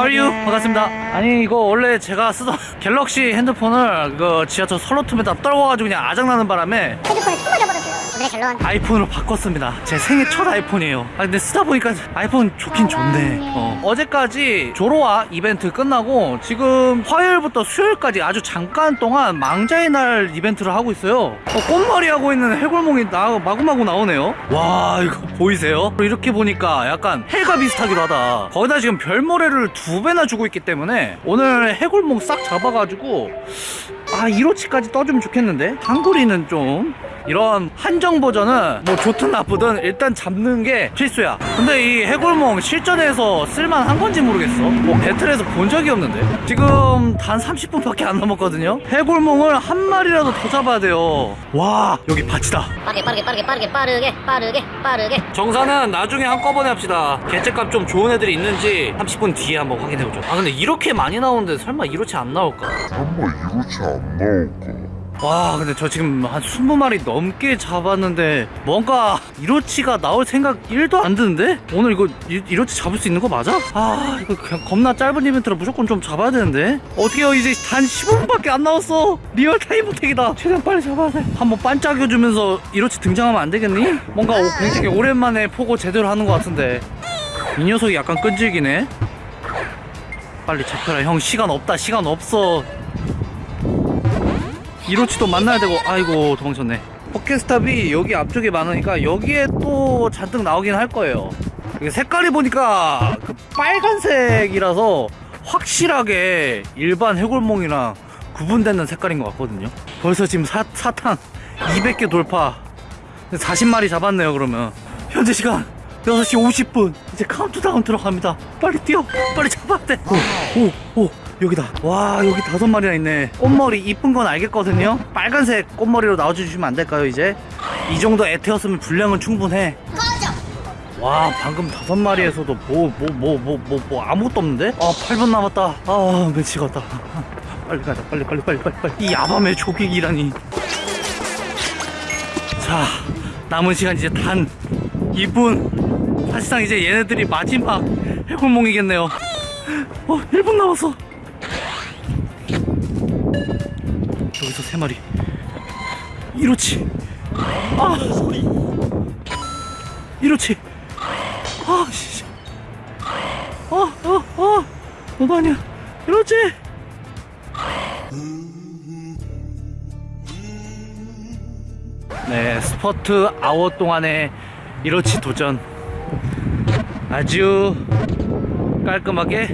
How are you? 반갑습니다. 아니 이거 원래 제가 쓰던 갤럭시 핸드폰을 그 지하철 설로툼에다 떨궈가지고 그냥 아작나는 바람에 핸드폰을 또 버려버렸어요. 오늘의 결론. 아이폰으로 바꿨습니다. 제 생애 첫 아이폰이에요. 아 근데 쓰다 보니까 아이폰 좋긴 좋네. 어. 어제까지 조로와 이벤트 끝나고 지금 화요일부터 수요일까지 아주 잠깐 동안 망자의 날 이벤트를 하고 있어요. 어, 꽃머리 하고 있는 해골몽이 나 마구마구 나오네요. 와 이거 보이세요? 이렇게 보니까 약간 해가 비슷하기도 하다. 거기다 지금 별모래를 두 배나 주고 있기 때문에 오늘 해골몽 싹 잡아가지고 아 1호치까지 떠주면 좋겠는데 한구리는 좀 이런 한정 버전은 뭐 좋든 나쁘든 일단 잡는 게 필수야. 근데 이 해골몽 실전에서 쓸만한 건지 모르겠어. 뭐 배틀에서 본 적이 없는데. 지금 단 30분밖에 안 남았거든요? 해골몽을 한 마리라도 더 잡아야 돼요. 와 여기 밭이다. 빠르게 빠르게 빠르게 빠르게 빠르게 빠르게 빠르게. 정산은 나중에 한꺼번에 합시다. 개체값 좀 좋은 애들이 있는지 30분 뒤에 한번 확인해보죠. 아 근데 이렇게 많이 나오는데 설마 이렇게 안 나올까? 설마 이렇게 안 나올까? 와 근데 저 지금 한 20마리 넘게 잡았는데 뭔가 이로치가 나올 생각 1도 안 드는데? 오늘 이거 이- 이로치 잡을 수 있는 거 맞아? 아 이거 그냥 겁나 짧은 이벤트라 무조건 좀 잡아야 되는데. 어떻게요? 이제 단 15분밖에 안 남았어. real time attack이다. 최대한 빨리 잡아야 돼. 한번 반짝여주면서 이로치 등장하면 안 되겠니? 뭔가 오- 굉장히 오랜만에 포고 제대로 하는 것 같은데. 이 녀석이 약간 끈질기네. 빨리 잡혀라. 형 시간 없다. 시간 없어 이로치도 만나야 되고 아이고 도망쳤네. 포켓스탑이 여기 앞쪽에 많으니까 여기에 또 잔뜩 나오긴 할 거예요. 색깔이 보니까 그 빨간색이라서 확실하게 일반 해골몽이랑 구분되는 색깔인 것 같거든요. 벌써 지금 사, 사탕 200개 돌파. 40마리 잡았네요 그러면. 현재 시간 6시 50분. 이제 카운트다운 들어갑니다. 빨리 뛰어. 빨리 잡아야 돼오오 여기다. 와 여기 다섯 마리나 있네. 꽃머리 이쁜 건 알겠거든요. 빨간색 꽃머리로 나와주시면 안 될까요 이제? 이 정도 애태웠으면 분량은 충분해. 와 방금 다섯 마리에서도 뭐 뭐 뭐 뭐 뭐 뭐 아무것도 없는데? 아 8분 남았다. 아 미치겠다. 빨리 가자 빨리 빨리 빨리 빨리 빨리. 이 야밤의 조객이라니. 자 남은 시간 이제 단 2분. 사실상 이제 얘네들이 마지막 해골몽이겠네요. 어 1분 남았어 여기서 3마리. 이렇지 아 이렇지 아 씨. 어 어어. 너도 아니야 이렇지 네, 스퍼트 아워 동안의 이로치 도전. 아주 깔끔하게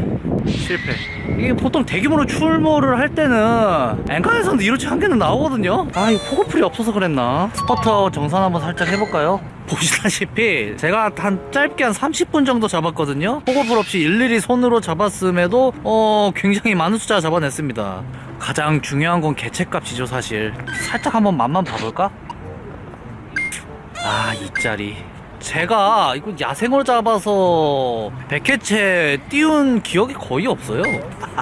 실패. 이게 보통 대규모로 출몰을 할 때는 앵간에서는 이로치 한 개는 나오거든요. 아, 이거 포고풀이 없어서 그랬나? 아워 정산 한번 살짝 해볼까요? 보시다시피 제가 한 짧게 한 30분 정도 잡았거든요. 포고풀 없이 일일이 손으로 잡았음에도 어 굉장히 많은 숫자 잡아냈습니다. 가장 중요한 건 개체값이죠, 사실. 살짝 한번 맛만 봐볼까? 아, 이 짜리. 제가 이거 야생으로 잡아서 백해체 띄운 기억이 거의 없어요.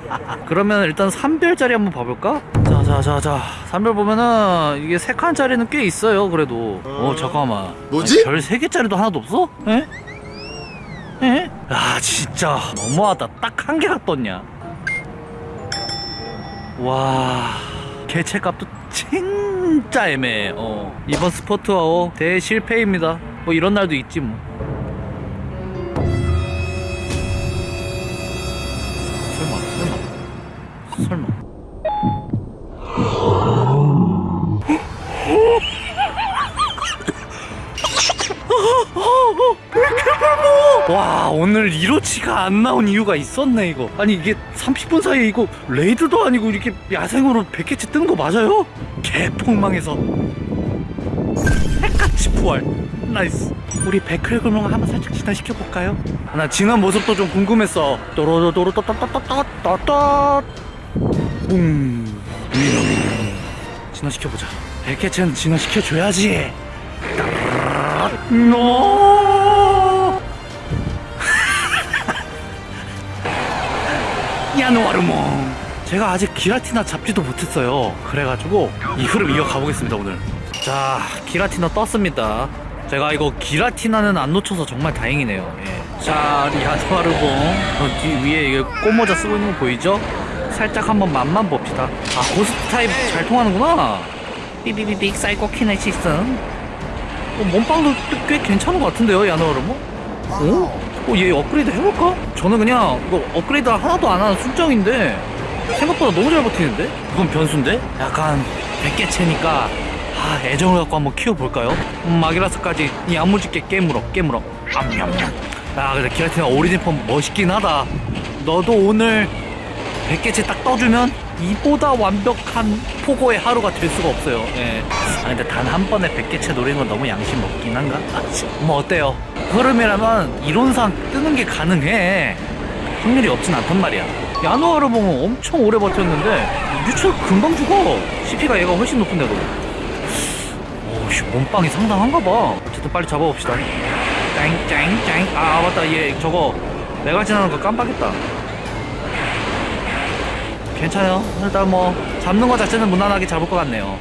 그러면 일단 3별짜리 한번 봐볼까? 자, 자, 자, 자. 3별 보면은 이게 3칸짜리는 꽤 있어요, 그래도. 어, 잠깐만. 뭐지? 아니, 별 3개짜리도 하나도 없어? 에? 에? 아, 진짜. 너무하다. 딱 한 개가 떴냐. 와. 개체값도 진짜 애매해. 어. 이번 스포트아워 대실패입니다. 뭐 이런 날도 있지 뭐. 설마, 설마, 설마. 와 오늘 이로치가 안 나온 이유가 있었네 이거 아니 이게 30분 사이에 이거 raid도 아니고 이렇게 야생으로 100개치 뜨는 거 맞아요? 개폭망해서 핵같이 부활. nice. 우리 백크레글몽 한번 살짝 진화시켜볼까요? 나 진화 모습도 좀 궁금했어. 또로로로로 또또또또또또 음 진화시켜보자. 백해체는 진화시켜줘야지. 노 야노아르몽. 제가 아직 기라티나 잡지도 못했어요. 그래가지고 이 흐름 이어가 보겠습니다 오늘 자 기라티나 떴습니다 제가 이거 기라티나는 안 놓쳐서 정말 다행이네요 예. 자뒤 위에 이게 꽃모자 쓰고 있는 거 보이죠? 살짝 한번 맛만 봅시다 아 ghost 타입 잘 통하는구나 삐비비빅 사이코 키네시스 어, 몸빵도 꽤 괜찮은 것 같은데요 야누아르봉? 어? 어, 얘 업그레이드 해볼까? 저는 그냥 이거 업그레이드 하나도 안 하는 순정인데 생각보다 너무 잘 버티는데? 그건 변수인데? 약간 100개체니까 아, 애정을 갖고 한번 키워볼까요? 음, 마기라스까지 야무지게 깨물어 깨물어 암냠냠 아 근데 기라티나 오리진폼 멋있긴 하다 너도 오늘 100개체 딱 떠주면 이보다 완벽한 포고의 하루가 될 수가 없어요 예. 아 근데 단 한 번에 100개체 노리는 건 너무 양심 없긴 한가? 아, 치. 뭐 어때요? 흐름이라면 이론상 뜨는 게 가능해 확률이 없진 않단 말이야 야누아르 보면 엄청 오래 버텼는데 유출 금방 죽어 CP가 얘가 훨씬 높은데도 몸빵이 상당한가 봐. 어쨌든 빨리 잡아봅시다. 짱짱짱 아 맞다. 얘 저거 내가 지나는 거 깜빡했다. 괜찮아요. 일단 뭐 잡는 거 자체는 무난하게 잡을 것 같네요.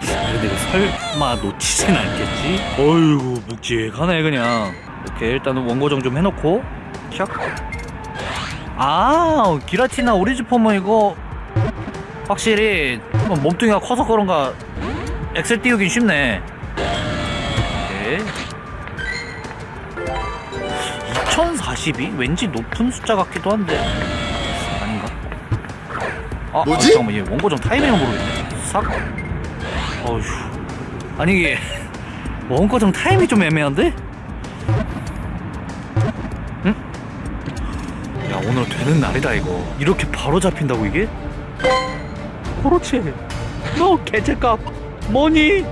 근데 이거 설마 놓치진 않겠지? 어이구 묵직하네 그냥. 이렇게 일단은 원고정 좀 해놓고 샥. 아 기라티나 오리지폼은 이거. 확실히 뭐 몸뚱이가 커서 그런가 엑셀 띄우긴 쉽네 오케이 2042? 왠지 높은 숫자 같기도 한데 아닌가? 아, 뭐지? 아, 잠깐만 얘 원고정 타이밍을 모르겠네 싹 어휴 아니 이게 원고정 타이밍이 좀 애매한데? 응? 야 오늘 되는 날이다 이거 이렇게 바로 잡힌다고 이게? 그렇지 너 개체값 뭐니?